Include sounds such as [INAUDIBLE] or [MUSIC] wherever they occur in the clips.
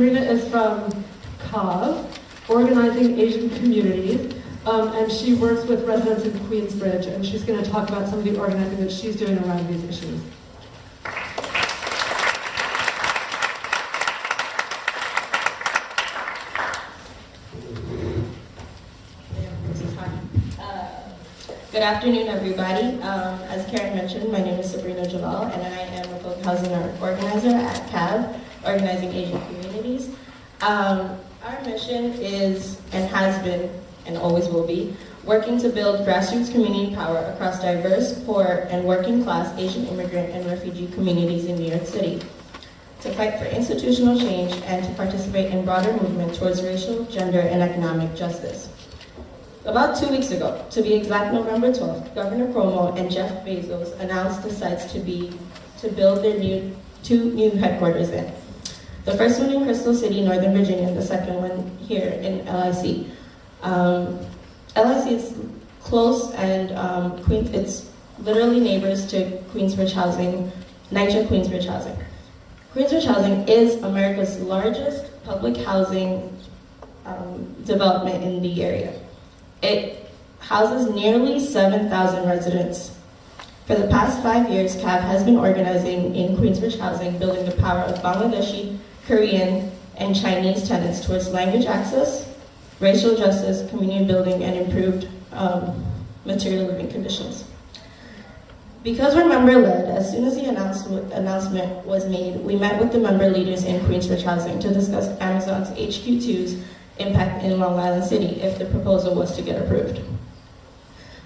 Sabrina is from CAAAV, Organizing Asian Communities, um, and she works with residents in Queensbridge, and she's going to talk about some of the organizing that she's doing around these issues. Good afternoon, everybody. Um, as Karen mentioned, my name is Sabrina Jalal, and I am a public housing organizer at CAAAV, Organizing Asian Communities. Um, our mission is, and has been, and always will be, working to build grassroots community power across diverse, poor, and working class Asian immigrant and refugee communities in New York City. To fight for institutional change and to participate in broader movement towards racial, gender, and economic justice. About two weeks ago, to be exact November 12th, Governor Cuomo and Jeff Bezos announced the sites to be to build their new two new headquarters in. The first one in Crystal City, Northern Virginia, and the second one here in LIC. Um, LIC is close and um, Queen, it's literally neighbors to Queensbridge Housing, NYCHA Queensbridge Housing. Queensbridge Housing is America's largest public housing um, development in the area. It houses nearly 7,000 residents. For the past five years, CAAAV has been organizing in Queensbridge Housing, building the power of Bangladeshi, Korean, and Chinese tenants towards language access, racial justice, community building, and improved um, material living conditions. Because we're member-led, as soon as the announcement was made, we met with the member leaders in Queensbridge Housing to discuss Amazon's HQ2's impact in Long Island City if the proposal was to get approved.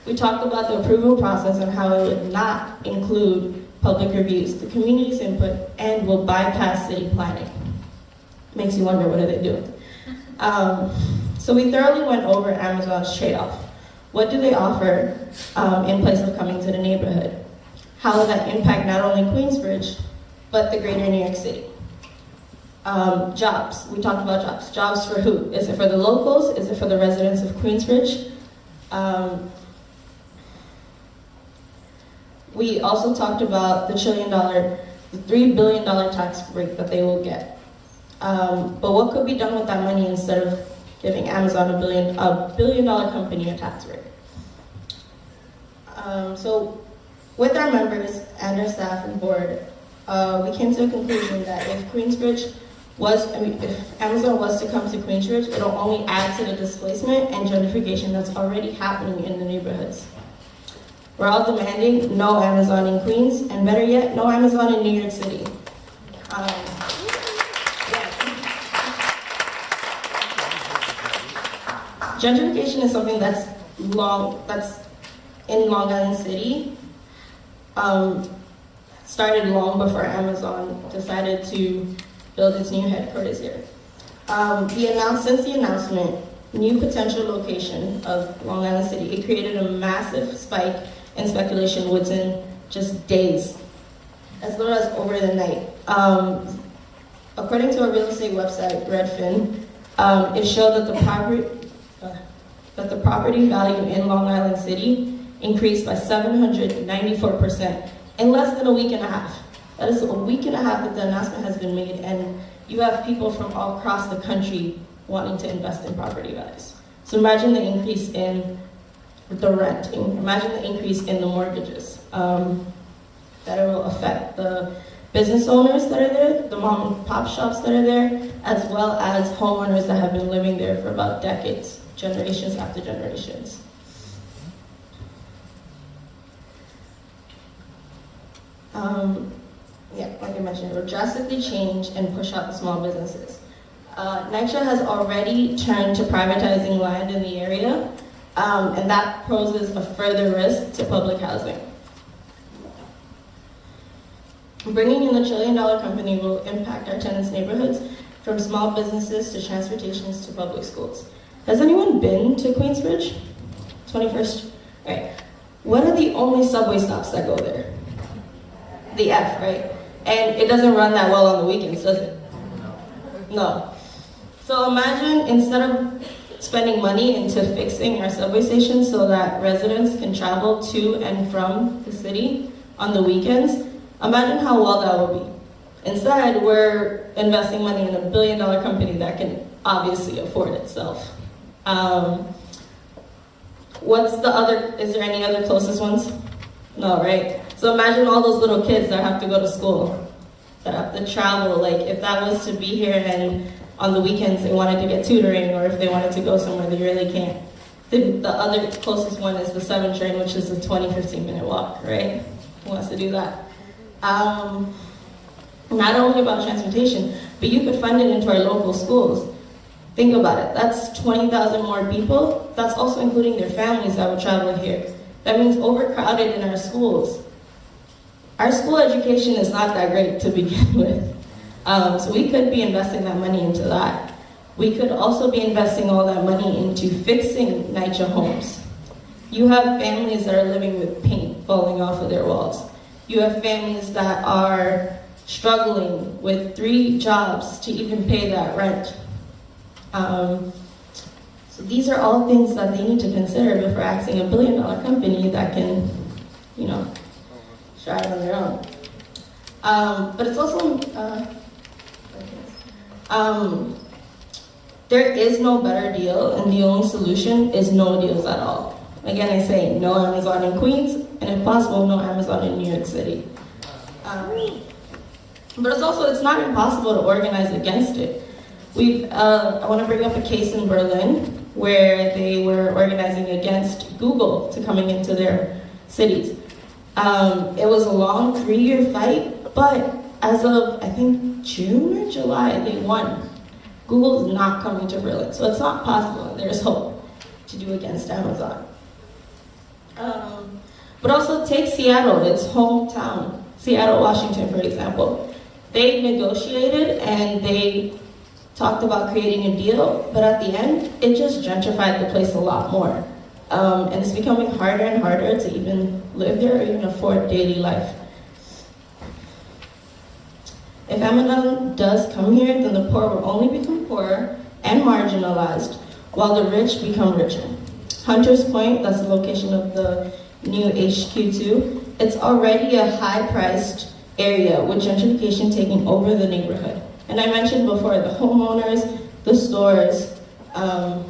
We talked about the approval process and how it would not include public reviews, the community's input, and will bypass city planning. Makes you wonder, what are they doing? Um, so we thoroughly went over Amazon's trade-off. What do they offer um, in place of coming to the neighborhood? How will that impact not only Queensbridge, but the greater New York City? Um, jobs, we talked about jobs. Jobs for who? Is it for the locals? Is it for the residents of Queensbridge? Um, we also talked about the trillion dollar, the three billion dollar tax break that they will get. Um, but what could be done with that money instead of giving Amazon a billion, a billion dollar company a tax break? Um, so with our members and our staff and board, uh, we came to a conclusion that if Queensbridge was, I mean, if Amazon was to come to Queensbridge, it'll only add to the displacement and gentrification that's already happening in the neighborhoods. We're all demanding no Amazon in Queens, and better yet, no Amazon in New York City. Um, Gentrification is something that's long, that's in Long Island City. Um, started long before Amazon decided to build its new headquarters here. Um, the since the announcement, new potential location of Long Island City, it created a massive spike in speculation within just days, as little as over the night. Um, according to a real estate website, Redfin, um, it showed that the property that the property value in Long Island City increased by 794% in less than a week and a half. That is a week and a half that the announcement has been made, and you have people from all across the country wanting to invest in property values. So imagine the increase in the rent, imagine the increase in the mortgages. Um, that it will affect the business owners that are there, the mom and pop shops that are there, as well as homeowners that have been living there for about decades, generations after generations. Um, yeah, like I mentioned, it will drastically change and push out the small businesses. Uh, NYCHA has already turned to privatizing land in the area, um, and that poses a further risk to public housing. Bringing in the trillion dollar company will impact our tenants' neighborhoods from small businesses to transportations to public schools. Has anyone been to Queensbridge? 21st? Right. What are the only subway stops that go there? The F, right? And it doesn't run that well on the weekends, does it? No. So imagine instead of spending money into fixing our subway stations so that residents can travel to and from the city on the weekends, imagine how well that would be. Instead, we're investing money in a billion dollar company that can obviously afford itself. Um, what's the other, is there any other closest ones? No, right? So imagine all those little kids that have to go to school, that have to travel. Like if that was to be here and on the weekends they wanted to get tutoring or if they wanted to go somewhere, they really can't. The, the other closest one is the 7 train, which is a 20, 15 minute walk, right? Who wants to do that? Um, not only about transportation, but you could fund it into our local schools. Think about it. That's 20,000 more people. That's also including their families that would travel here. That means overcrowded in our schools. Our school education is not that great to [LAUGHS] begin with. Um, so we could be investing that money into that. We could also be investing all that money into fixing NYCHA homes. You have families that are living with paint falling off of their walls. You have families that are struggling with three jobs to even pay that rent. Um, so these are all things that they need to consider before asking a billion dollar company that can, you know, strive on their own. Um, but it's also, uh, um, there is no better deal, and the only solution is no deals at all. Again, I say no Amazon in Queens, and if possible, no Amazon in New York City. Um, but it's also, it's not impossible to organize against it. We've, uh, I want to bring up a case in Berlin where they were organizing against Google to coming into their cities. Um, it was a long three-year fight, but as of, I think, June or July, they won. Google is not coming to Berlin, so it's not possible. There's hope to do against Amazon. Um, but also take Seattle, its hometown, Seattle, Washington, for example. They negotiated and they talked about creating a deal, but at the end, it just gentrified the place a lot more. Um, and it's becoming harder and harder to even live there or even afford daily life. If Amazon does come here, then the poor will only become poorer and marginalized, while the rich become richer. Hunters Point, that's the location of the new HQ2, it's already a high-priced area with gentrification taking over the neighborhood. And I mentioned before, the homeowners, the stores, um,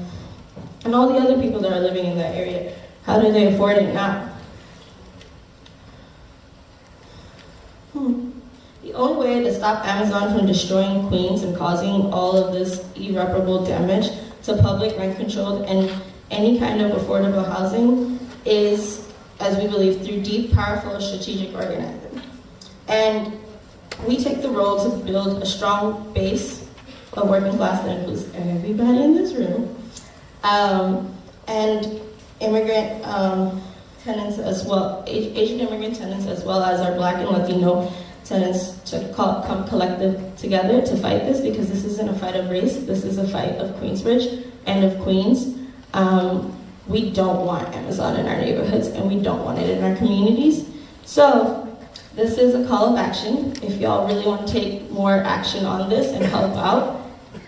and all the other people that are living in that area. How do they afford it now? Hmm. The only way to stop Amazon from destroying Queens and causing all of this irreparable damage to public rent controlled and any kind of affordable housing is, as we believe, through deep, powerful, strategic organizing. And we take the role to build a strong base of working class that includes everybody in this room, um, and immigrant um, tenants as well, Asian immigrant tenants as well as our Black and Latino tenants to call, come collective together to fight this because this isn't a fight of race, this is a fight of Queensbridge and of Queens. Um, we don't want Amazon in our neighborhoods and we don't want it in our communities. So this is a call of action. If y'all really want to take more action on this and help out,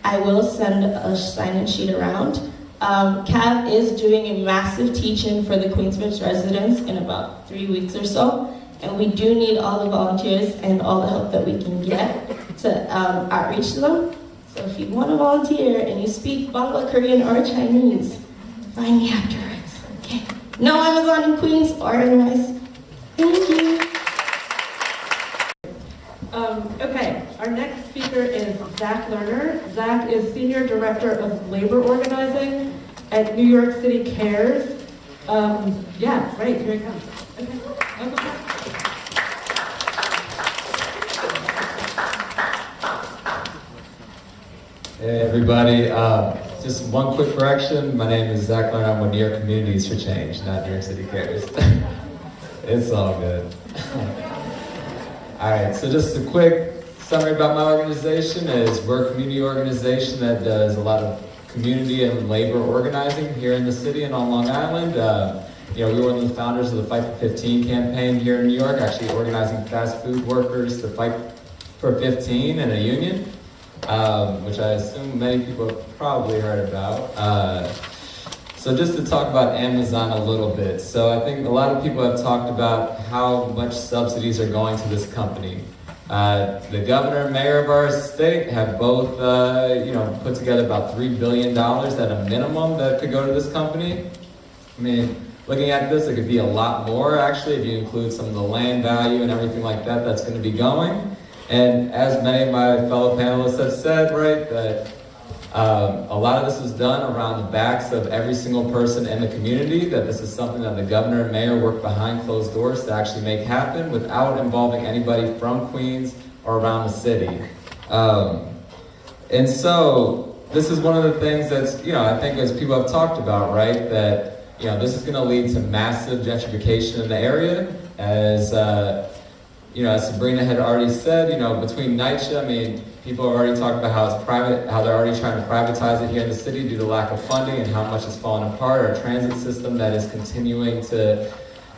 I will send a sign-in sheet around. Um, CAAAV is doing a massive teach-in for the Queensbridge residents in about three weeks or so. And we do need all the volunteers and all the help that we can get to um, outreach to them. So if you want to volunteer and you speak Bangla, Korean, or Chinese, find me afterwards. Okay. No Amazon in Queens, organize. Thank you. Um, okay, our next speaker is Zach Lerner. Zach is Senior Director of Labor Organizing at New York City Cares. Um, yeah, right, here he comes. Okay. Hey everybody, uh, just one quick correction. My name is Zach Lerner. I'm with New York Communities for Change, not New York City Cares. [LAUGHS] it's all good. [LAUGHS] all right, so just a quick summary about my organization is we're a community organization that does a lot of community and labor organizing here in the city and on Long Island. Uh, you know, we were one of the founders of the Fight for 15 campaign here in New York, actually organizing fast food workers to fight for 15 in a union um, which I assume many people have probably heard about. Uh, so just to talk about Amazon a little bit. So I think a lot of people have talked about how much subsidies are going to this company. Uh, the governor and mayor of our state have both, uh, you know, put together about three billion dollars at a minimum that could go to this company. I mean, looking at this, it could be a lot more actually if you include some of the land value and everything like that that's going to be going. And as many of my fellow panelists have said, right, that um, a lot of this is done around the backs of every single person in the community, that this is something that the governor and mayor work behind closed doors to actually make happen without involving anybody from Queens or around the city. Um, and so this is one of the things that's, you know, I think as people have talked about, right, that, you know, this is going to lead to massive gentrification in the area as, uh, you know, as Sabrina had already said, you know, between NYCHA, I mean, people have already talked about how it's private, how they're already trying to privatize it here in the city due to lack of funding and how much it's fallen apart. Our transit system that is continuing to,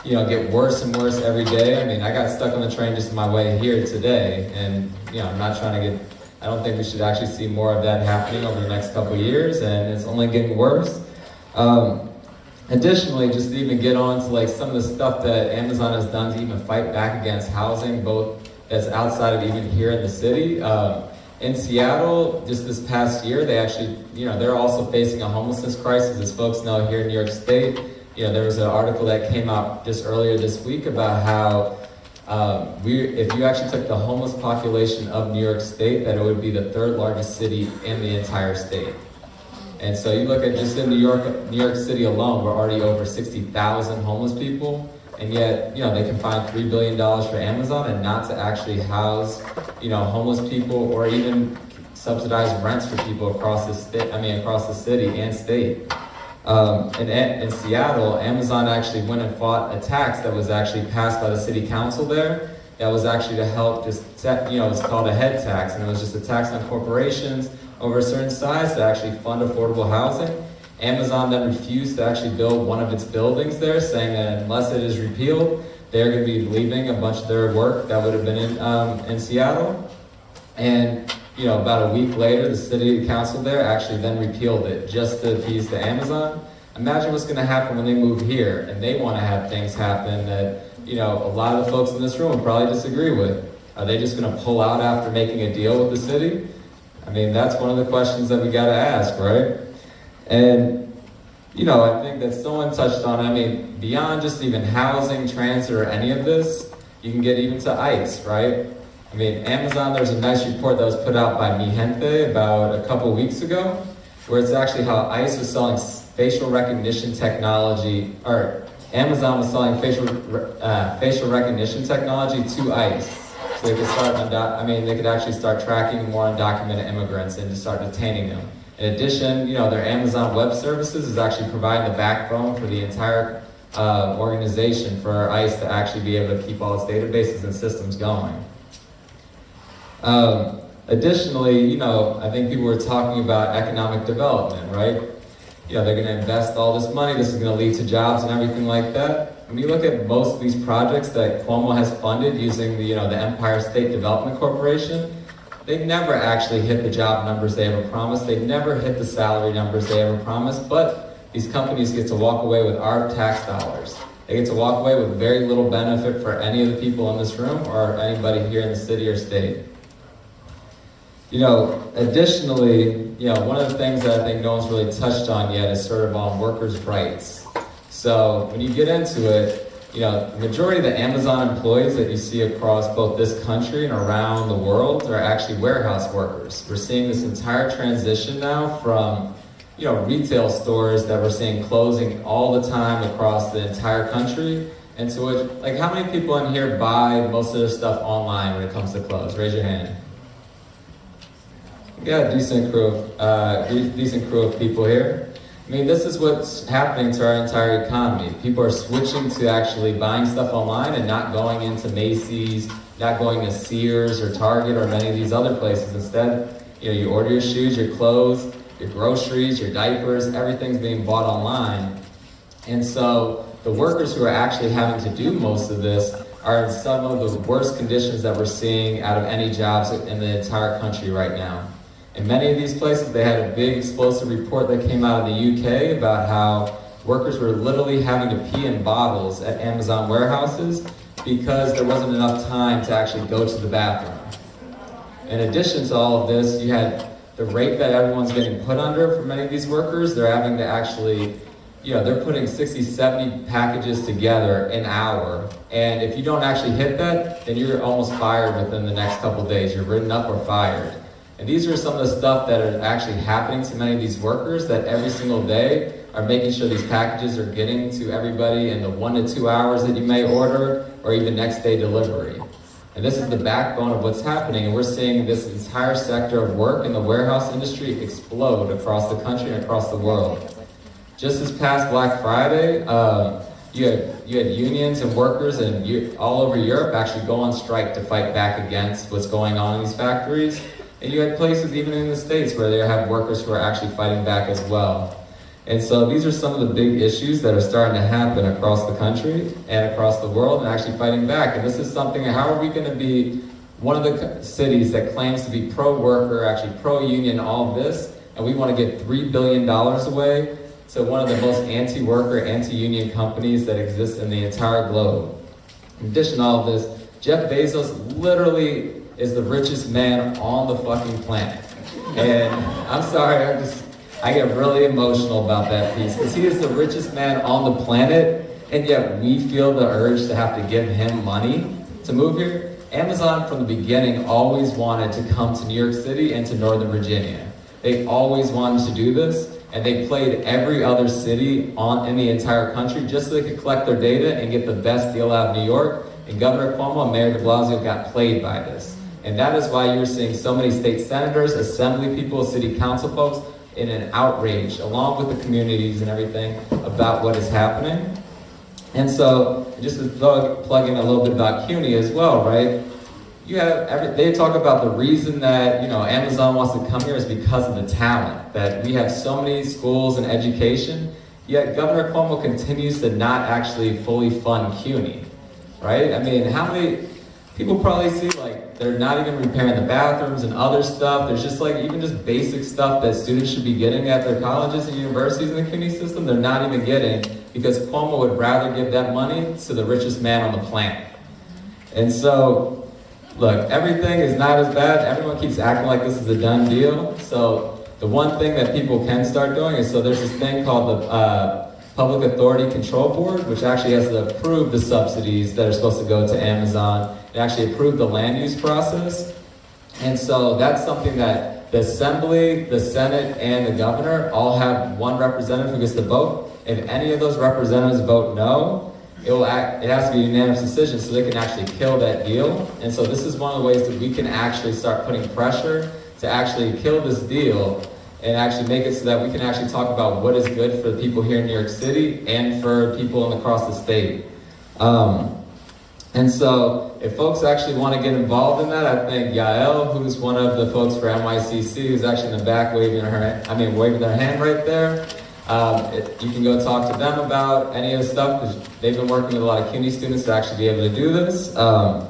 you know, get worse and worse every day. I mean, I got stuck on the train just my way here today, and you know, I'm not trying to get. I don't think we should actually see more of that happening over the next couple years, and it's only getting worse. Um, Additionally, just to even get on to like some of the stuff that Amazon has done to even fight back against housing, both that's outside of even here in the city. Um, in Seattle, just this past year, they actually, you know, they're also facing a homelessness crisis, as folks know here in New York State. You know, there was an article that came out just earlier this week about how um, we, if you actually took the homeless population of New York State, that it would be the third largest city in the entire state. And so you look at just in New York, New York City alone, we're already over 60,000 homeless people. And yet, you know, they can find $3 billion for Amazon and not to actually house, you know, homeless people or even subsidize rents for people across the state, I mean, across the city and state. Um, in, in Seattle, Amazon actually went and fought a tax that was actually passed by the city council there. That was actually to help just you know, it's called a head tax, and it was just a tax on corporations over a certain size to actually fund affordable housing. Amazon then refused to actually build one of its buildings there, saying that unless it is repealed, they're going to be leaving a bunch of their work that would have been in, um, in Seattle. And you know, about a week later, the city council there actually then repealed it just to appease the Amazon. Imagine what's going to happen when they move here and they want to have things happen that you know a lot of the folks in this room probably disagree with. Are they just going to pull out after making a deal with the city? I mean, that's one of the questions that we got to ask, right? And, you know, I think that someone touched on, I mean, beyond just even housing, transit, or any of this, you can get even to ICE, right? I mean, Amazon, there's a nice report that was put out by Mijente about a couple weeks ago, where it's actually how ICE was selling facial recognition technology, or Amazon was selling facial, uh, facial recognition technology to ICE. So they could start, I mean, they could actually start tracking more undocumented immigrants and to start detaining them. In addition, you know, their Amazon Web Services is actually providing the backbone for the entire uh, organization for ICE to actually be able to keep all its databases and systems going. Um, additionally, you know, I think people were talking about economic development, right? You know, they're going to invest all this money. This is going to lead to jobs and everything like that. When you look at most of these projects that Cuomo has funded using the, you know, the Empire State Development Corporation, they never actually hit the job numbers they ever promised. They've never hit the salary numbers they ever promised, but these companies get to walk away with our tax dollars. They get to walk away with very little benefit for any of the people in this room or anybody here in the city or state. You know, additionally, you know, one of the things that I think no one's really touched on yet is sort of on workers' rights. So when you get into it, you know, the majority of the Amazon employees that you see across both this country and around the world are actually warehouse workers. We're seeing this entire transition now from, you know, retail stores that we're seeing closing all the time across the entire country into which, like, how many people in here buy most of their stuff online when it comes to clothes? Raise your hand. Got a decent crew of, uh, decent crew of people here. I mean, this is what's happening to our entire economy. People are switching to actually buying stuff online and not going into Macy's, not going to Sears or Target or many of these other places. Instead, you know, you order your shoes, your clothes, your groceries, your diapers, everything's being bought online. And so the workers who are actually having to do most of this are in some of the worst conditions that we're seeing out of any jobs in the entire country right now. In many of these places, they had a big explosive report that came out of the UK about how workers were literally having to pee in bottles at Amazon warehouses because there wasn't enough time to actually go to the bathroom. In addition to all of this, you had the rate that everyone's getting put under for many of these workers. They're having to actually, you know, they're putting 60, 70 packages together an hour. And if you don't actually hit that, then you're almost fired within the next couple days. You're written up or fired. And these are some of the stuff that are actually happening to many of these workers that every single day are making sure these packages are getting to everybody in the one to two hours that you may order or even next day delivery. And this is the backbone of what's happening. And we're seeing this entire sector of work in the warehouse industry explode across the country and across the world. Just this past Black Friday, uh, you, had, you had unions and workers and all over Europe actually go on strike to fight back against what's going on in these factories. And you had places even in the States where they have workers who are actually fighting back as well. And so these are some of the big issues that are starting to happen across the country and across the world and actually fighting back. And this is something, how are we going to be one of the cities that claims to be pro-worker, actually pro-union, all this, and we want to get $3 billion away to one of the most anti-worker, anti-union companies that exist in the entire globe. In addition to all of this, Jeff Bezos literally is the richest man on the fucking planet. And I'm sorry, I just, I get really emotional about that piece because he is the richest man on the planet, and yet we feel the urge to have to give him money to move here. Amazon from the beginning always wanted to come to New York City and to Northern Virginia. They always wanted to do this, and they played every other city on in the entire country just so they could collect their data and get the best deal out of New York. And Governor Cuomo and Mayor de Blasio got played by this. And that is why you're seeing so many state senators, assembly people, city council folks in an outrage, along with the communities and everything, about what is happening. And so, just to plug, plug in a little bit about CUNY as well, right? You have every, they talk about the reason that you know Amazon wants to come here is because of the talent. That we have so many schools and education, yet Governor Cuomo continues to not actually fully fund CUNY, right? I mean, how many people probably see like they're not even repairing the bathrooms and other stuff. There's just like even just basic stuff that students should be getting at their colleges and universities in the CUNY system, they're not even getting because Cuomo would rather give that money to the richest man on the planet. And so, look, everything is not as bad. Everyone keeps acting like this is a done deal. So the one thing that people can start doing is so there's this thing called the uh, Public Authority Control Board, which actually has to approve the subsidies that are supposed to go to Amazon it actually approved the land use process. And so that's something that the Assembly, the Senate, and the governor all have one representative who gets to vote. If any of those representatives vote no, it will act, it has to be a unanimous decision so they can actually kill that deal. And so this is one of the ways that we can actually start putting pressure to actually kill this deal and actually make it so that we can actually talk about what is good for the people here in New York City and for people across the state. Um, and so if folks actually want to get involved in that, I think Yael, who's one of the folks for NYCC, who's actually in the back waving her, I mean, waving their hand right there. Um, it, you can go talk to them about any of the stuff because they've been working with a lot of CUNY students to actually be able to do this. Um,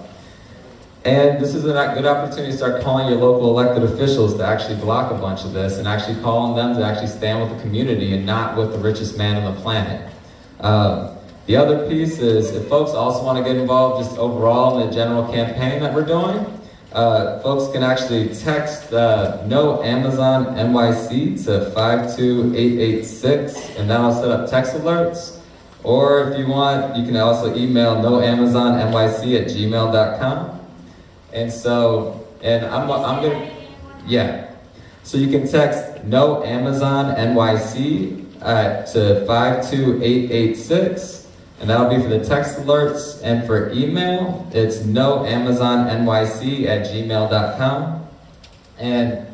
and this is a good opportunity to start calling your local elected officials to actually block a bunch of this and actually calling them to actually stand with the community and not with the richest man on the planet. Um, the other piece is if folks also want to get involved just overall in the general campaign that we're doing, uh, folks can actually text uh, no Amazon NYC to 52886 and that'll set up text alerts. Or if you want, you can also email no Amazon NYC at gmail.com. And so, and I'm, I'm gonna, yeah. So you can text no Amazon NYC uh, to 52886 and that'll be for the text alerts. And for email, it's no Amazon NYC at gmail.com. And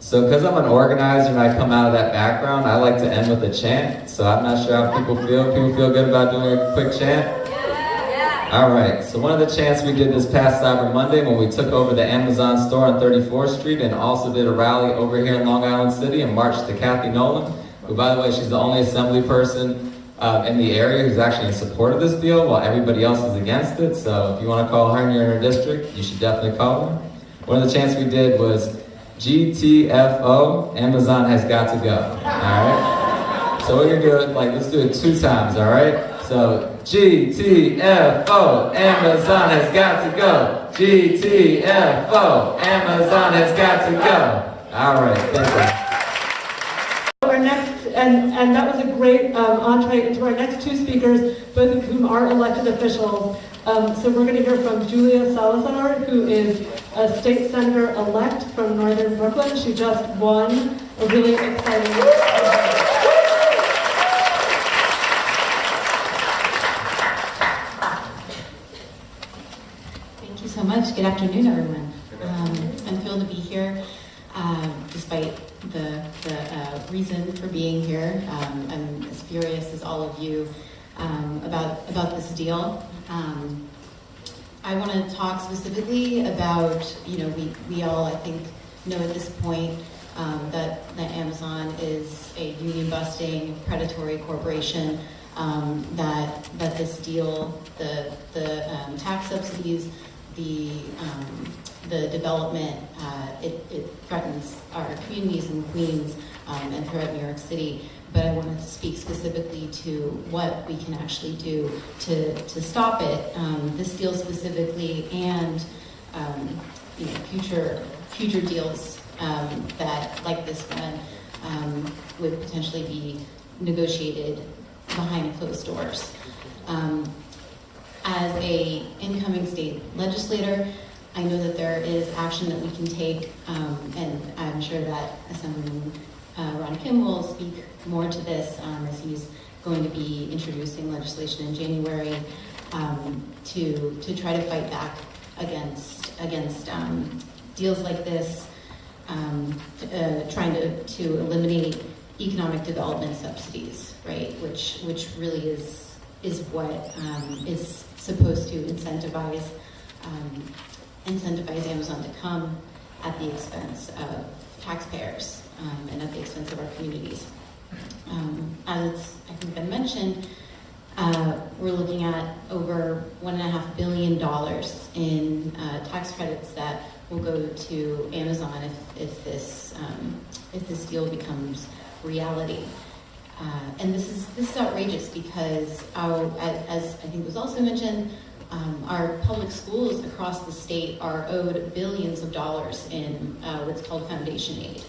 so because I'm an organizer and I come out of that background, I like to end with a chant. So I'm not sure how people feel. People feel good about doing a quick chant? All right, so one of the chants we did this past Cyber Monday when we took over the Amazon store on 34th Street and also did a rally over here in Long Island City and marched to Cathy Nolan, who by the way, she's the only assembly person uh, in the area who's actually in support of this deal while everybody else is against it. So if you want to call her and you're in her district, you should definitely call her. One of the chants we did was GTFO, Amazon has got to go. All right? So we're to do it like, let's do it two times, all right? So GTFO, Amazon has got to go. GTFO. Amazon has got to go. All right, thank you. Our next, and, and that was a great um, entree into our next two speakers, both of whom are elected officials. Um, so we're going to hear from Julia Salazar, who is a state senator elect from Northern Brooklyn. She just won a really exciting. Thank you so much. Good afternoon, everyone. Um, I'm thrilled to be here, uh, despite the, the uh, reason for being here. Um, I'm as furious as all of you um, about, about this deal. Um, I want to talk specifically about, you know, we, we all, I think, know at this point um, that, that Amazon is a union-busting, predatory corporation, um, that, that this deal, the, the um, tax subsidies, the, um, the development, uh, it, it threatens our communities in Queens um, and throughout New York City. But I wanted to speak specifically to what we can actually do to, to stop it, um, this deal specifically, and um, you know, future future deals um, that, like this one, um, would potentially be negotiated behind closed doors. Um, as a incoming state legislator, I know that there is action that we can take, um, and I'm sure that Assemblyman uh, Ron Kim will speak more to this um, as he's going to be introducing legislation in January um, to to try to fight back against against um, deals like this, um, uh, trying to to eliminate economic development subsidies, right? Which which really is is what um, is supposed to incentivize um, incentivize Amazon to come at the expense of taxpayers um, and at the expense of our communities. Um, as it's I think been mentioned, uh, we're looking at over one and a half billion dollars in uh, tax credits that will go to Amazon if, if this um, if this deal becomes reality. Uh, and this is this is outrageous because our, as I think was also mentioned, um, our public schools across the state are owed billions of dollars in uh, what's called foundation aid,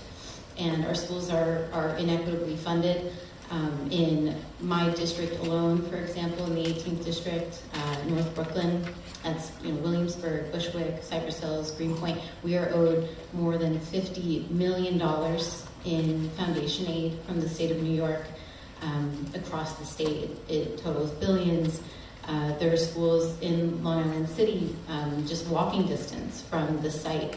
and our schools are are inequitably funded. Um, in my district alone, for example, in the 18th district, uh, North Brooklyn, that's you know Williamsburg, Bushwick, Cypress Hills, Greenpoint, we are owed more than 50 million dollars in foundation aid from the state of New York. Um, across the state, it, totals billions. Uh, there are schools in Long Island City, um, just walking distance from the site,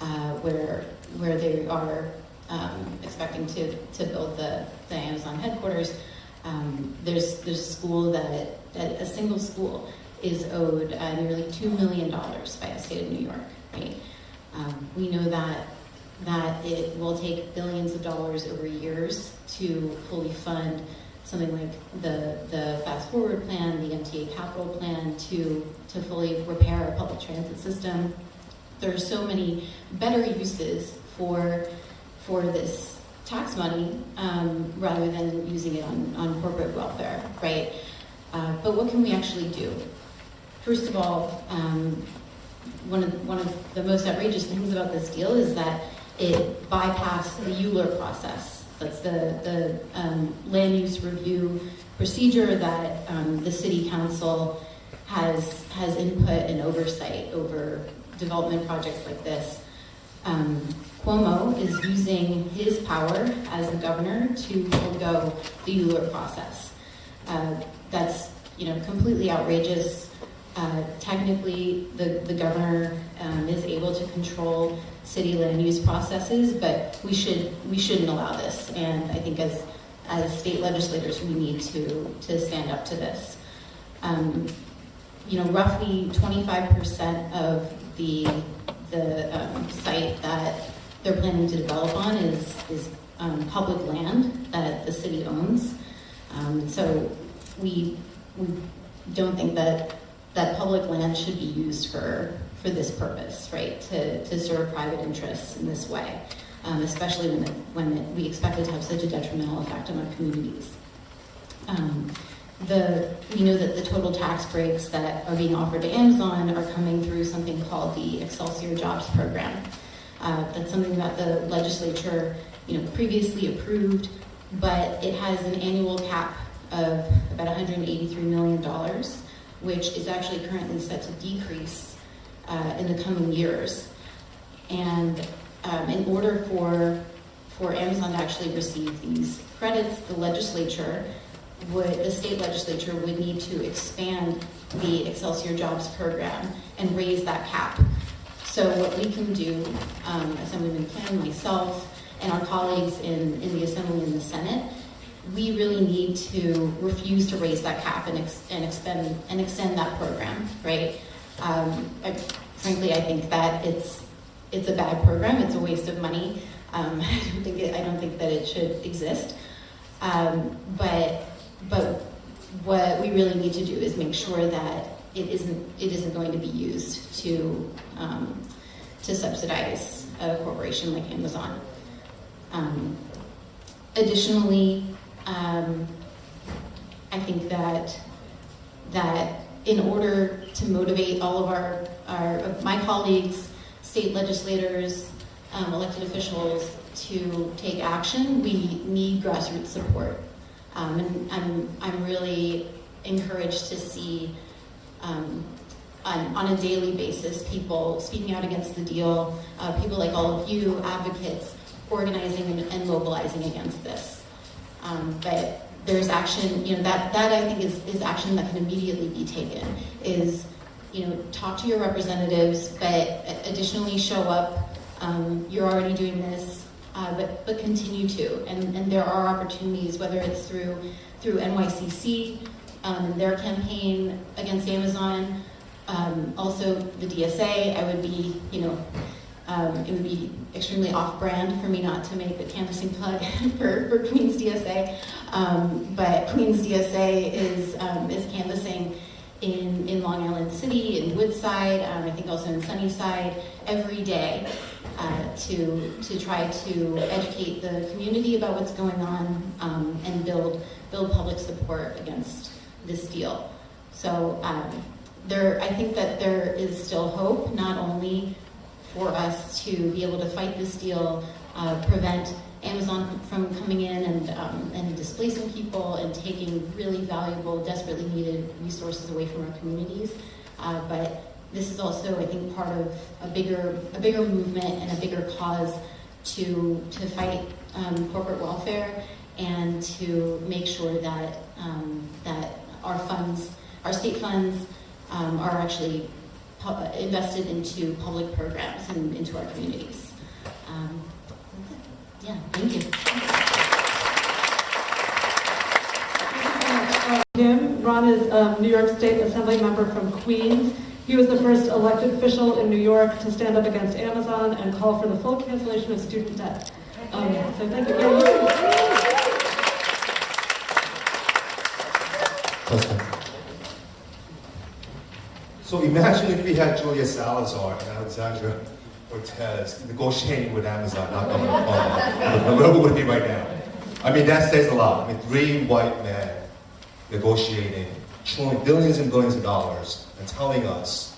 uh, where where they are um, expecting to, to build the, the Amazon headquarters. Um, there's there's a school that, that a single school is owed uh, nearly two million dollars by the state of New York. Right? Um, we know that that it will take billions of dollars over years to fully fund something like the, the fast forward plan, the MTA capital plan to, to fully repair our public transit system. There are so many better uses for, for this tax money um, rather than using it on, on corporate welfare, right? Uh, but what can we actually do? First of all, um, one, of, one of the most outrageous things about this deal is that it bypassed the ULURP process. That's the, the um, land use review procedure that um, the city council has, has input and oversight over development projects like this. Um, Cuomo is using his power as the governor to forego the ULURP process. Uh, that's you know completely outrageous. Uh, technically, the, the governor um, is able to control city land use processes, but we should we shouldn't allow this. And I think as as state legislators, we need to to stand up to this. Um, you know, roughly 25% of the the um, site that they're planning to develop on is is um, public land that the city owns. Um, so we we don't think that that public land should be used for for this purpose, right? To, to serve private interests in this way, um, especially when, when it, we expect it to have such a detrimental effect on our communities. Um, the, we know that the total tax breaks that are being offered to Amazon are coming through something called the Excelsior Jobs Program. Uh, that's something that the legislature, you know, previously approved, but it has an annual cap of about $183 million, which is actually currently set to decrease uh, in the coming years. And um, in order for for Amazon to actually receive these credits, the legislature would, the state legislature would need to expand the Excelsior Jobs program and raise that cap. So what we can do, um, Assemblyman Kim, myself, and our colleagues in, in the Assembly and the Senate, we really need to refuse to raise that cap and, ex- and expend and extend that program, right? Um, I, frankly, I think that it's it's a bad program. It's a waste of money. Um, [LAUGHS] I don't think it, I don't think that it should exist. Um, but but what we really need to do is make sure that it isn't it isn't going to be used to um, to subsidize a corporation like Amazon. Um, additionally, um, I think that that in order to motivate all of our, our of my colleagues, state legislators, um, elected officials to take action, we need grassroots support. Um, and I'm, I'm really encouraged to see um, on, on a daily basis people speaking out against the deal, uh, people like all of you, advocates, organizing and, and mobilizing against this. Um, but there's action, you know, that, that I think is, is action that can immediately be taken, is, you know, talk to your representatives, but additionally show up. Um, you're already doing this, uh, but, but continue to. And, and there are opportunities, whether it's through, through NYCC, um, their campaign against Amazon, um, also the DSA, I would be, you know, um, it would be extremely off-brand for me not to make a canvassing plug [LAUGHS] for, for Queens DSA. Um, but Queens DSA is, um, is canvassing in, in Long Island City, in Woodside, um, I think also in Sunnyside, every day uh, to, to try to educate the community about what's going on um, and build, build public support against this deal. So um, there, I think that there is still hope, not only for us to be able to fight this deal, uh, prevent Amazon from coming in and, um, and displacing people and taking really valuable, desperately needed resources away from our communities. Uh, but this is also, I think, part of a bigger, a bigger movement and a bigger cause to, to fight um, corporate welfare and to make sure that, um, that our funds, our state funds, um, are actually invested into public programs and into our communities. Um, that's it. Yeah, thank you. Kim, Ron is um, New York State Assembly member from Queens. He was the first elected official in New York to stand up against Amazon and call for the full cancellation of student debt. Um, so thank you very much. So imagine if we had Julia Salazar and Alexandra Cortez negotiating with Amazon, not on the phone. Where would be right now? I mean, that says a lot. I mean, three white men negotiating, throwing billions and billions of dollars and telling us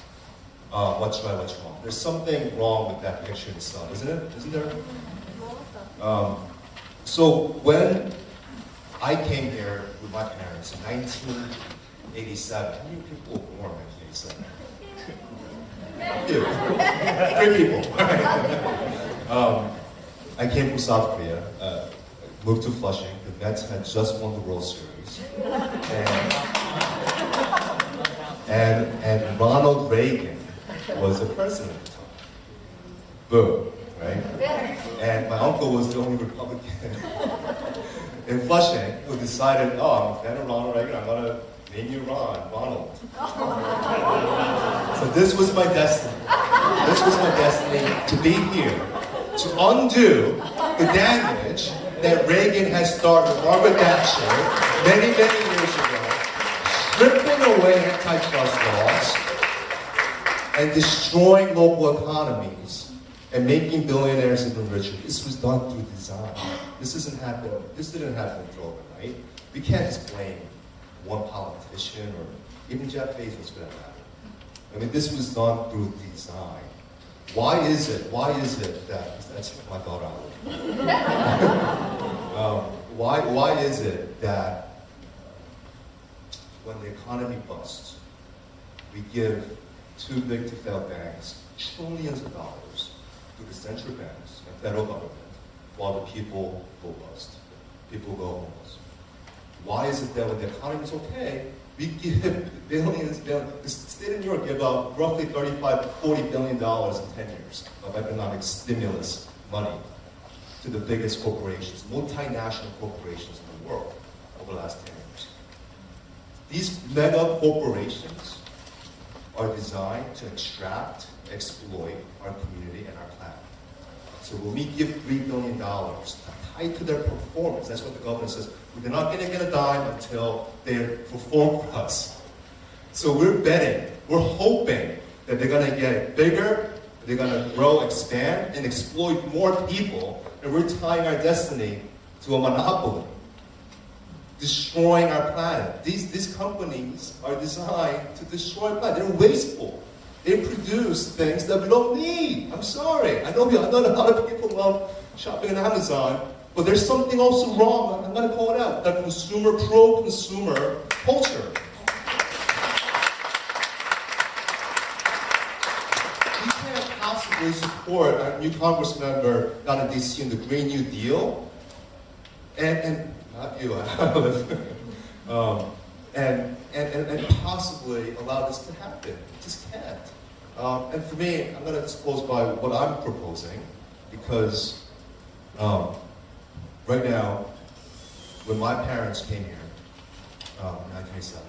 uh, what's right, what's wrong. There's something wrong with that picture itself, isn't it? Isn't there? Um, so when I came here with my parents in 1987, how many people were born 1987? Three people. [LAUGHS] um, I came from South Korea, uh, moved to Flushing. The Mets had just won the World Series. And, and, and Ronald Reagan was the president at the time. Boom, right? And my uncle was the only Republican [LAUGHS] in Flushing who decided, oh, I'm a fan of Ronald Reagan, I'm gonna name you Ron, Ronald. So this was my destiny. This was my destiny to be here, to undo the damage that Reagan has started with Margaret Thatcher many, many years ago, stripping away antitrust laws and destroying local economies and making billionaires even richer. This was done through design. This doesn't happen. This didn't happen overnight. We can't just blame one politician or even Jeff Bezos for that matter. I mean, this was done through design. Why is it, why is it that, that's my daughter, um, why, why is it that when the economy busts, we give too big to fail banks trillions of dollars to the central banks and federal government while the people go bust, people go? Why is it that when the economy is okay, we give [LAUGHS] billions, billions, the state of New York gave out roughly 35, 40 billion dollars in 10 years of economic stimulus money to the biggest corporations, multinational corporations in the world over the last 10 years. These mega corporations are designed to extract, exploit our community and our planet. So when we give $3 billion tied to their performance, that's what the government says, we're not going to get a dime until they perform for us. So we're betting, we're hoping that they're going to get bigger, they're going to grow, expand, and exploit more people, and we're tying our destiny to a monopoly destroying our planet. These, these companies are designed to destroy planet. They're wasteful. They produce things that we don't need. I'm sorry. I know, we, I know a lot of people love shopping on Amazon, but there's something also wrong. I'm going to call it out. That consumer, pro-consumer culture. You can't possibly support a new Congress member down in DC in the Green New Deal and, and not you, [LAUGHS] um, and, and, and, possibly allow this to happen. It just can't. Um, and for me, I'm going to disclose by what I'm proposing because um, right now, when my parents came here um, in 1997,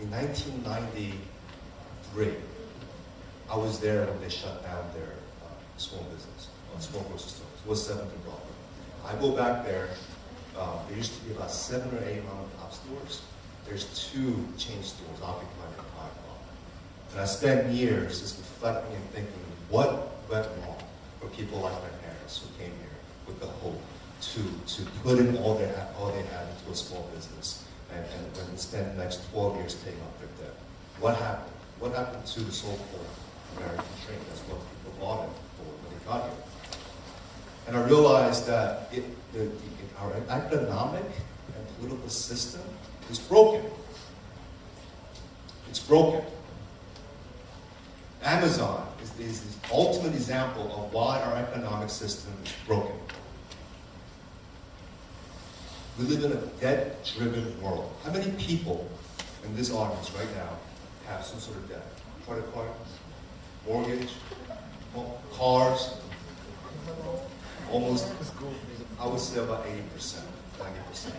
in 1993, I was there when they shut down their uh, small business, uh, small grocery stores. Was 7th and Broadway. I go back there um, there used to be about seven or eight mom and pop stores. There's two chain stores block. And I spent years just reflecting and thinking, what went wrong for people like my parents who came here with the hope to, to put in all, their, all they had into a small business and, and, and spend the next 12 years paying off their debt. What happened? What happened to the so-called American dream? That's what people bought it for when they got here. And I realized that it, the, the, our economic and political system is broken. It's broken. Amazon is, is the ultimate example of why our economic system is broken. We live in a debt-driven world. How many people in this audience right now have some sort of debt? Credit cards, mortgage, cars, almost, I would say about 80%, 90%.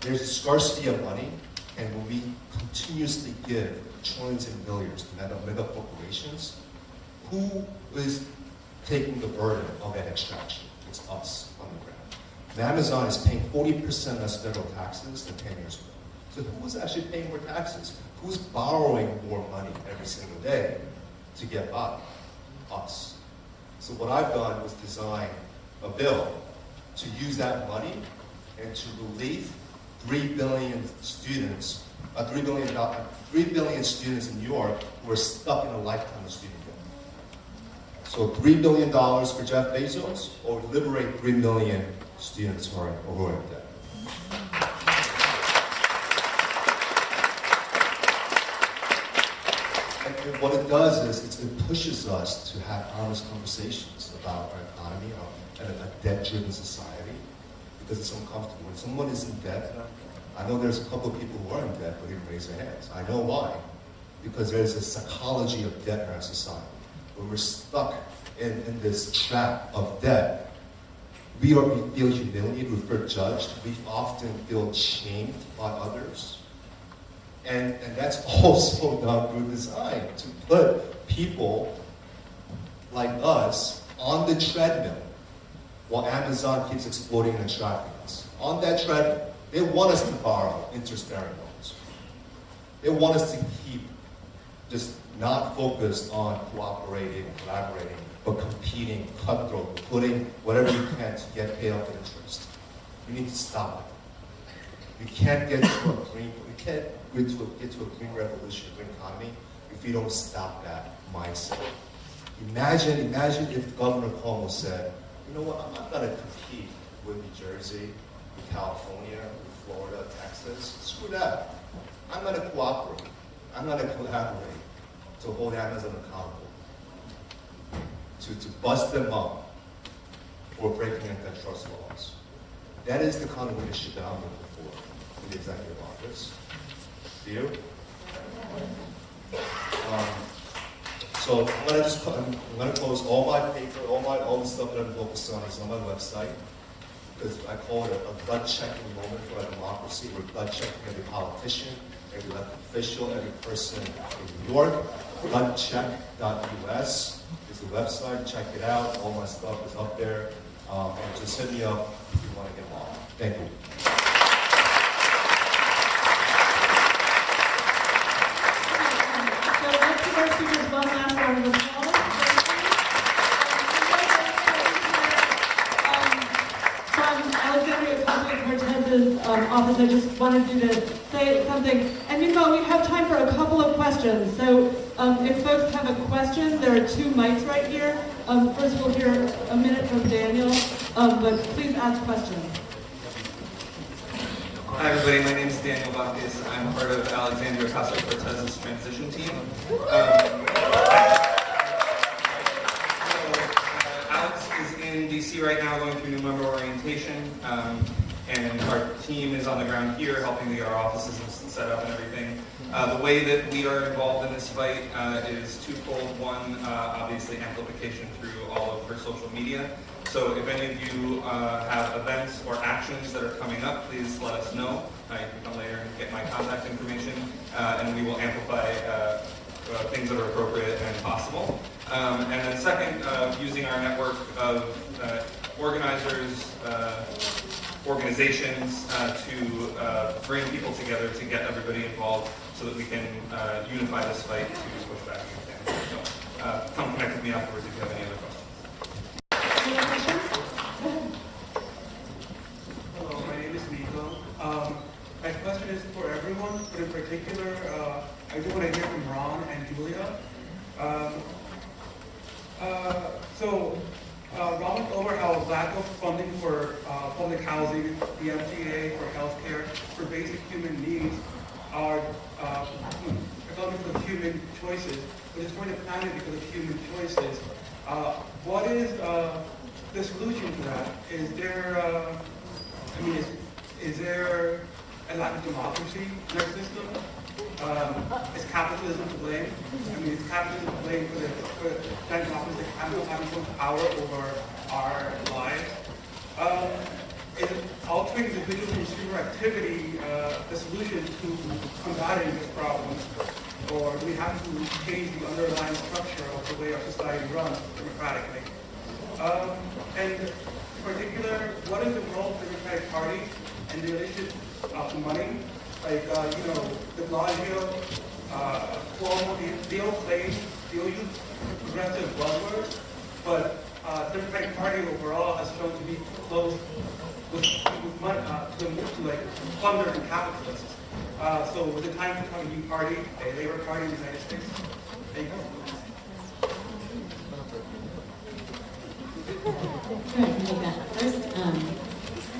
There's a scarcity of money, and when we continuously give trillions and billions to mega, mega corporations, who is taking the burden of that extraction? It's us on the ground. And Amazon is paying 40% less federal taxes than 10 years ago. So who's actually paying more taxes? Who's borrowing more money every single day to get by? Us. So what I've done was design a bill to use that money and to relieve 3 billion students, uh, 3 billion, uh, 3 billion students in New York who are stuck in a lifetime of student debt. So $3 billion for Jeff Bezos or liberate 3 million students who are, who are in debt. What it does is it pushes us to have honest conversations about our economy and a debt-driven society because it's uncomfortable. When someone is in debt, I know there's a couple of people who are in debt but didn't raise their hands. I know why. Because there's a psychology of debt in our society. When we're stuck in, in this trap of debt, we, are, we feel humiliated, we feel judged, we often feel shamed by others. And, and that's [LAUGHS] also not through design, to put people like us on the treadmill while Amazon keeps exploiting and trapping us. On that treadmill, they want us to borrow interest-bearing loans. They want us to keep just not focused on cooperating, collaborating, but competing, cutthroat, putting whatever you can to get paid off interest. You need to stop it. You can't get to a green, you can't get to a, get to a green revolution, green economy, if you don't stop that mindset. Imagine, imagine if Governor Cuomo said, you know what, I'm not gonna compete with New Jersey, with California, with Florida, Texas. Screw that. I'm gonna cooperate. I'm gonna collaborate to hold Amazon accountable. To, to bust them up for breaking antitrust laws. That is the kind of leadership that I'm looking for in the executive office. Do you? Um, so I'm gonna just, I'm I'm gonna post all my paper, all my, all the stuff that I'm focused on is on my website. Because I call it a, a gut checking moment for our democracy. We're gut checking every politician, every elected official, every person in New York. Gutcheck.us is the website. Check it out. All my stuff is up there. Um, and just hit me up if you want to get involved. Thank you. So let's give our speakers one last round of applause. Um, From Alexandria Ocasio-Cortez's um, office, I just wanted you to say something. And meanwhile, we have time for a couple of questions. So um, if folks have a question, there are two mics right here. Um, First, we'll hear a minute from Daniel, um, but please ask questions. Hi everybody, my name is Daniel Bacchus. I'm part of Alexandria Ocasio-Cortez's transition team. Um, in DC right now going through new member orientation. Um, and our team is on the ground here helping get our offices set up and everything. Uh, the way that we are involved in this fight uh, is twofold. One, uh, obviously amplification through all of her social media. So if any of you uh, have events or actions that are coming up, please let us know. Uh, you can come later and get my contact information, uh, and we will amplify uh, things that are appropriate and possible. Um, and then second, uh, using our network of uh, organizers, uh, organizations uh, to uh, bring people together to get everybody involved so that we can uh, unify this fight to push back against it. So uh, come connect with me afterwards if you have any other questions. Any other questions? Hello, my name is Nico. Um, my question is for everyone, but in particular, uh, I do want to hear from Ron and Julia. Um, uh, so, uh, Ron over how lack of funding for uh, public housing, the MTA for healthcare, for basic human needs are uh, economic of human choices, but it's going to planet because of human choices. Uh, what is uh, the solution to that? Is there, uh, I mean, is, is there a lack of democracy in our system? Um, is capitalism to blame? I mean, is capitalism to blame for the, for that that having, having so much power over our lives? Um, is altering individual consumer activity uh, the solution to combating this problem? Or do we have to change the underlying structure of the way our society runs democratically? Um, and in particular, what is the role of the Democratic Party and the relationship of money? Like, uh, you know, de Blasio, uh, Cuomo, they, they all claim, they all use progressive buzzwords, but uh, the Democratic Party overall has shown to be close with, with money, uh, to, to like funders and capitalists. Uh, so with the time to become a new party, a labor party in the United States? Thank you. First. Um,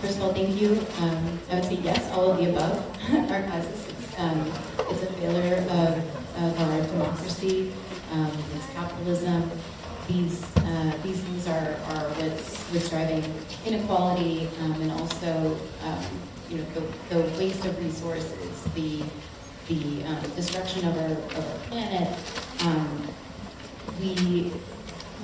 first of all, thank you. Um, I would say yes, all of the above are causes. It's, um, it's a failure of, of our democracy. Um, it's capitalism. These uh, these things are, are what's, what's driving inequality um, and also um, you know the, the waste of resources, the the um, destruction of our, of our planet.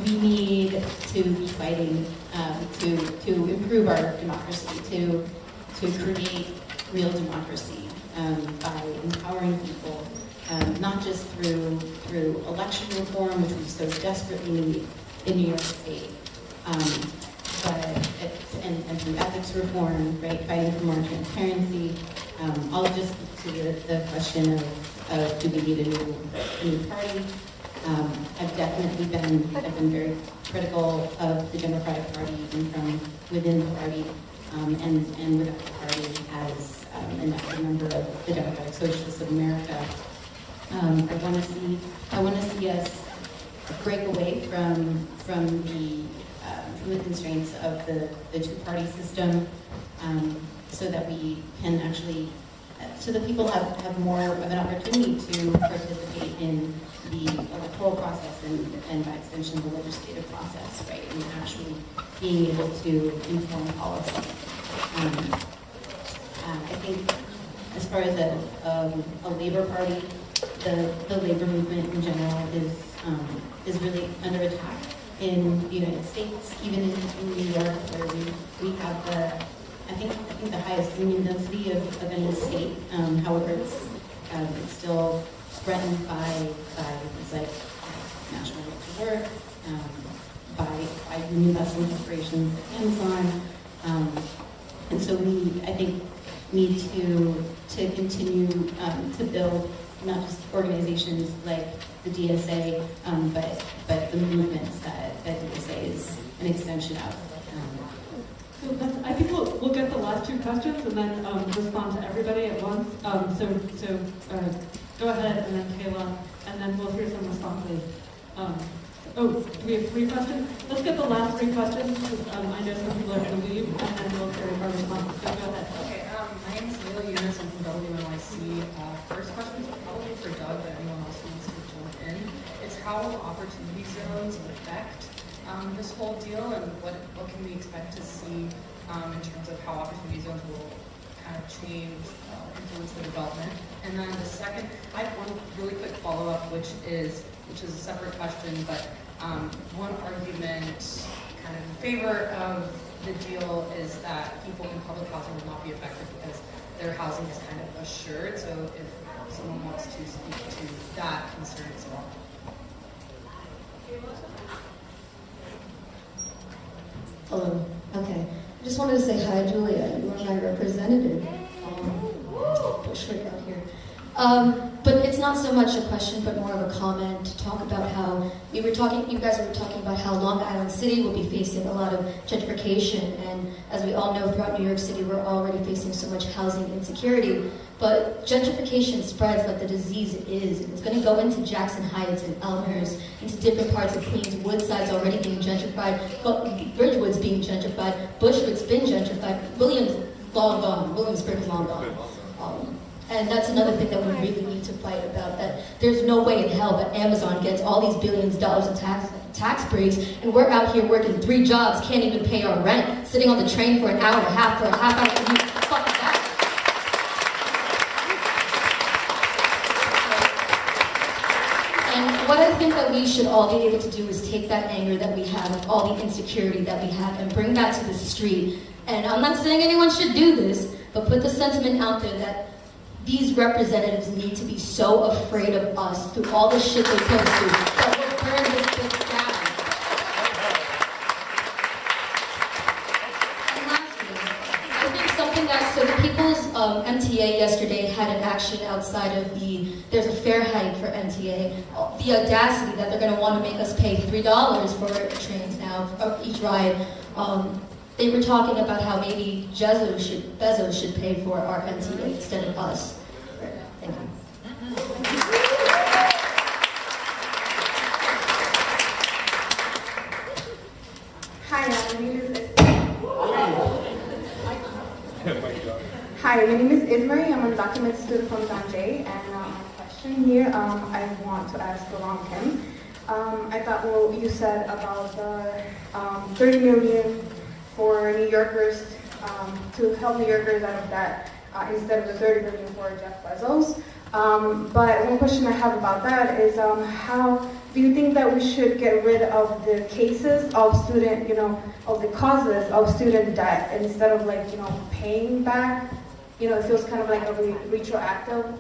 We need to be fighting um, to to improve our democracy, to to create real democracy um, by empowering people, um, not just through through election reform, which we need in New York State, um, but and, and through ethics reform, right, fighting for more transparency. Um, I'll just to the, the question of, of do we need a new, a new party? Um, I've definitely been, I've been very critical of the Democratic party. um, and, and with our party as um, an active member of the Democratic Socialists of America. Um, I want to see, I want to see us break away from, from the, um, from the constraints of the, the two-party system, um, so that we can actually, uh, so that people have, an opportunity to participate in the electoral process and, and by extension, the legislative process, right? And actually being able to inform policy. Um, uh, I think as far as a, um, a labor party, the, the labor movement in general is, um, is really under attack in the United States, even in, in New York, where we, we have the, I think, I think the highest union density of, of any state. Um, however, it's, um, it's still threatened by, by things like national right to work, um, by, by union busting corporations like Amazon. Um, and so we, I think, need to, to continue um, to build not just organizations like the DSA, um, but, but the movements that, that DSA is an extension of. So I think we'll, we'll get the last two questions and then um, respond to everybody at once. Um, so, so uh, go ahead and then Kayla, and then we'll hear some responses. Um, oh, we have three questions? Let's get the last three questions because um, I know some people are going to leave, and then we'll hear our responses. So go ahead. Okay, um, my name is Leila Yunus, I'm from WNYC. Uh, first question is probably for Doug, but anyone else wants to jump in. It's how opportunity zones affect, um, this whole deal and what, what can we expect to see, um, in terms of how opportunity zones will kind of change, uh, influence the development? And then the second, I have one really quick follow-up, which is, which is a separate question, but, um, one argument kind of in favor of the deal is that people in public housing will not be affected because their housing is kind of assured. So if someone wants to speak to that concern as well. Hello. Okay. I just wanted to say hi, Julia. You are my representative. Um, Bushwick out here. Um, but it's not so much a question, but more of a comment to talk about how we were talking. You guys were talking about how Long Island City will be facing a lot of gentrification, and as we all know, throughout New York City, we're already facing so much housing insecurity. But gentrification spreads like the disease is. It's going to go into Jackson Heights and Elmhurst, into different parts of Queens. Woodside's already being gentrified, but Ridgewood's being gentrified. Bushwick's been gentrified. Williams long gone. Williamsburg's long gone. Um, and that's another thing that we really need to fight about. That there's no way in hell that Amazon gets all these billions of dollars in tax tax breaks, and we're out here working three jobs, can't even pay our rent, sitting on the train for an hour and a half for a half hour commute. Fuck that. And what I think that we should all be able to do is take that anger that we have, all the insecurity that we have, and bring that to the street. And I'm not saying anyone should do this, but put the sentiment out there that these representatives need to be so afraid of us through all the shit they put us through that we'll this down. And lastly, I think something that, so the People's um, MTA yesterday had an action outside of the, there's a fare hike for MTA. The audacity that they're going to want to make us pay $3 for trains now, for each ride. Um, they were talking about how maybe Bezos should, Bezos should pay for our MTA instead of us. Thank you. Hi, uh, my name is. Hi, my name is Ismarie. I'm a document student from John Jay, and uh, my question here um, I want to ask Ron Kim. Um, I thought what you said about the um, 30 million for New Yorkers um, to help New Yorkers out of that uh, instead of the 30 million for Jeff Bezos. Um, but one question I have about that is um, how do you think that we should get rid of the cases of student, you know, of the causes of student debt instead of like, you know, paying back? You know, it feels kind of like a re- retroactive,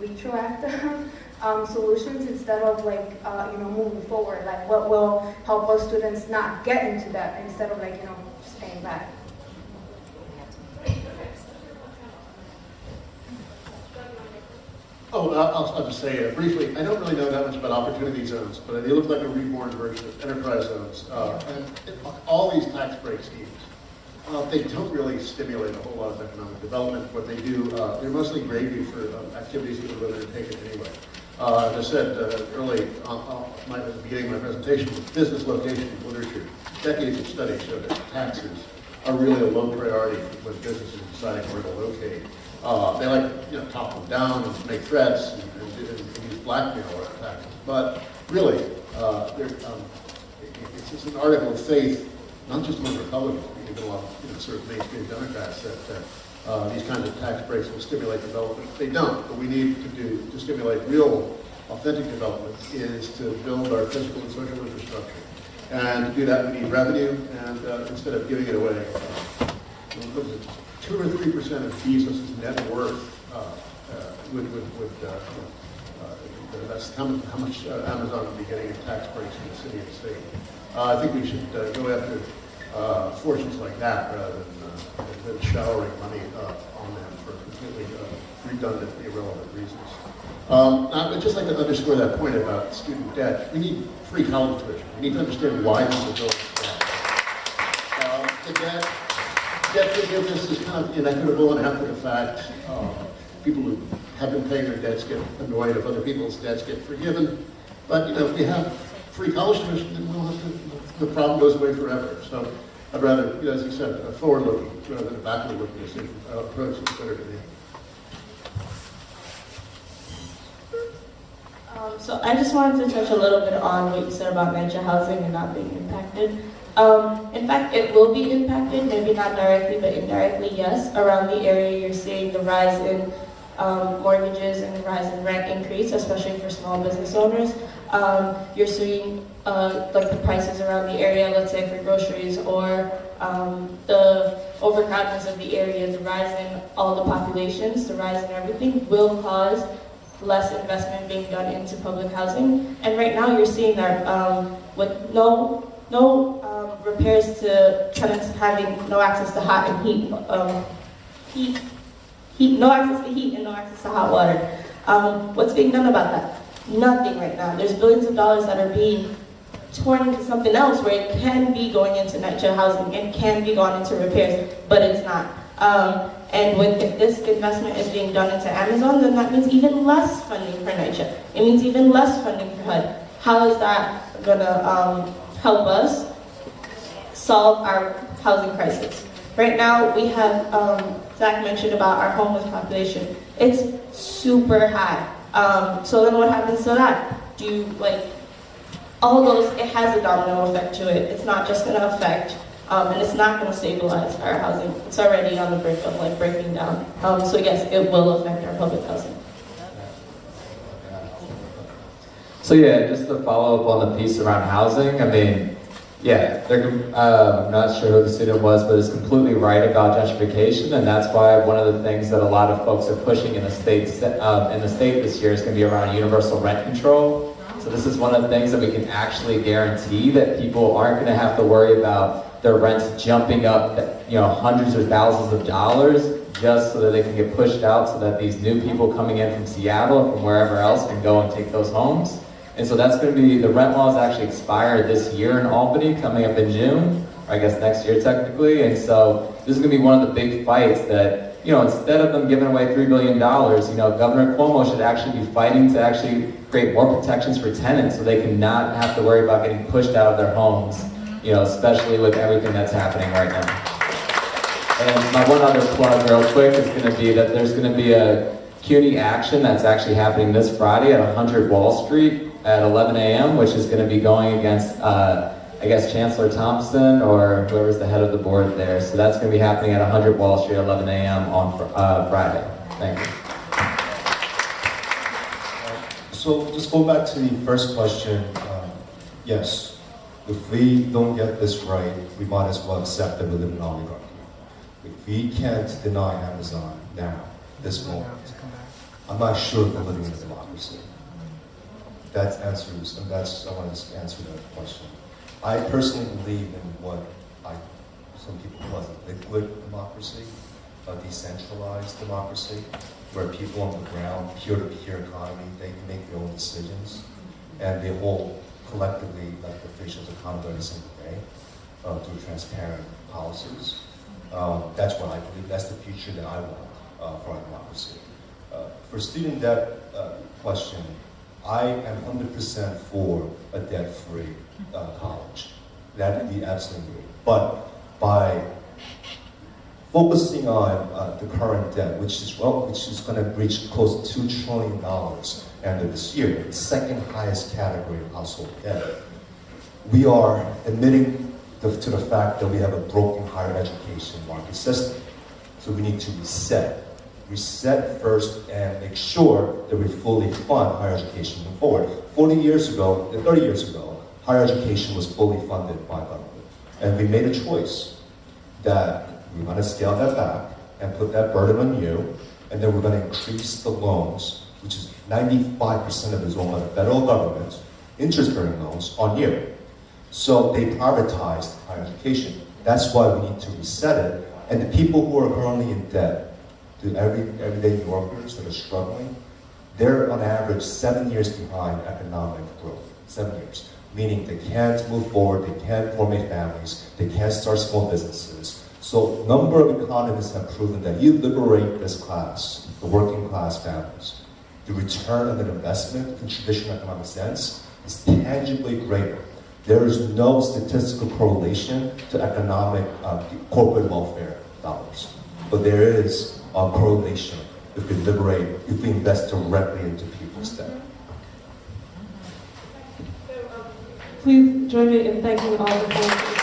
retroactive [LAUGHS] um, solutions instead of like, uh, you know, moving forward. Like, what will help us students not get into that instead of like, you know, just paying back? Oh, I'll, I'll- just say uh, briefly, I don't really know that much about opportunity zones, but they look like a reborn version of enterprise zones. Uh, and it- all these tax break schemes Uh, they don't really stimulate a whole lot of economic development. What they do, uh, they're mostly gravy for um, activities that would have undertaken anyway. Uh, as I said uh, early on my, at the beginning of my presentation, business location literature, decades of study show that taxes are really a low priority when businesses are deciding where to locate. Uh, they like, you know, top them down and make threats and, and, and use blackmail or taxes. But really, uh, um, it's an article of faith, not just among Republicans, but even a lot of you know, sort of mainstream Democrats, that, uh, these kinds of tax breaks will stimulate development. They don't. What we need to do to stimulate real, authentic development is to build our physical and social infrastructure. And to do that, we need revenue, and uh, instead of giving it away, uh, two or three percent of Bezos' net worth uh, uh, would, would, would uh, that's how much, how much Amazon would be getting in tax breaks from the city and state. Uh, I think we should uh, go after uh, fortunes like that rather than, than showering money on them for completely redundant, irrelevant reasons. Um, I would just like to underscore that point about student debt. We need free college tuition. We need to understand why people go into debt. Um, the debt, debt forgiveness is kind of inequitable and after the fact. People who have been paying their debts get annoyed if other people's debts get forgiven. But you know, if we have free college tuition, then we'll have to, the problem goes away forever. So I'd rather, as you said, a forward-looking rather than a backward-looking uh, approach is better to me. Um, so I just wanted to touch a little bit on what you said about NYCHA housing and not being impacted. Um, in fact, it will be impacted, maybe not directly, but indirectly, yes. Around the area, you're seeing the rise in um, mortgages and the rise in rent increase, especially for small business owners. Um, you're seeing uh, like the prices around the area, let's say for groceries, or um, the overcrowdedness of the area, the rise in all the populations, the rise in everything will cause less investment being done into public housing. And right now you're seeing that um, with no no um, repairs to tenants having no access to hot and heat, um, heat, heat, no access to heat and no access to hot water. Um, what's being done about that? Nothing right now. There's billions of dollars that are being torn into something else where it can be going into NYCHA housing and can be going into repairs, but it's not. Um, and with, if this investment is being done into Amazon, then that means even less funding for NYCHA. It means even less funding for HUD. How is that gonna um, help us solve our housing crisis? Right now, we have, um, Zach mentioned about our homeless population. It's super high. Um, so then what happens to that? Do you, like, all those, it has a domino effect to it. It's not just gonna affect um, and it's not going to stabilize our housing. It's already on the brink of like breaking down. Um, so yes, it will affect our public housing. So yeah, just to follow up on the piece around housing, I mean, yeah, uh, I'm not sure who the student was, but is completely right about gentrification, and that's why one of the things that a lot of folks are pushing in the state um, in the state this year is going to be around universal rent control. So this is one of the things that we can actually guarantee that people aren't going to have to worry about their rents jumping up, you know, hundreds or thousands of dollars just so that they can get pushed out so that these new people coming in from Seattle or from wherever else can go and take those homes. And so that's going to be, the rent laws actually expire this year in Albany, coming up in June, or I guess next year technically. And so this is going to be one of the big fights that, you know, instead of them giving away $3 billion, you know, Governor Cuomo should actually be fighting to actually create more protections for tenants so they can not have to worry about getting pushed out of their homes, you know, especially with everything that's happening right now. And my one other plug real quick is going to be that there's going to be a CUNY action that's actually happening this Friday at 100 Wall Street at 11 a.m., which is going to be going against, uh, I guess, Chancellor Thompson or whoever's the head of the board there. So that's going to be happening at 100 Wall Street 11 a.m. on fr- uh, Friday. Thank you. So just go back to the first question. Um, yes, if we don't get this right, we might as well accept that we live in an oligarchy. If we can't deny Amazon now, this moment, I'm not sure if we're living in. That answers, and that's, I want to answer that question. I personally believe in what I, some people call a liquid democracy, a decentralized democracy, where people on the ground, peer-to-peer economy, they can make their own decisions, and they hold collectively, like officials, accountable every single day uh, through transparent policies. Um, that's what I believe. That's the future that I want uh, for our democracy. Uh, for student debt uh, question, I am 100% for a debt-free uh, college. That would be absolutely. great. But by focusing on uh, the current debt, which is well, which is going to reach close to two trillion dollars end of this year, the second highest category of household debt. We are admitting the, to the fact that we have a broken higher education market system. So we need to reset. Reset first and make sure that we fully fund higher education moving forward. 40 years ago, 30 years ago, higher education was fully funded by government. And we made a choice that we're going to scale that back and put that burden on you, and then we're going to increase the loans, which is 95% of it is owned by the federal government, interest-bearing loans on you. So they privatized higher education. That's why we need to reset it. And the people who are currently in debt, the every, everyday New Yorkers that are struggling, they're on average seven years behind economic growth. Seven years. Meaning they can't move forward, they can't formate families, they can't start small businesses. So a number of economists have proven that you liberate this class, the working class families, the return on an investment in traditional economic sense is tangibly greater. There is no statistical correlation to economic uh, corporate welfare dollars, but there is a correlation if we liberate, if we invest directly into people's debt. Um, please join me in thanking all the.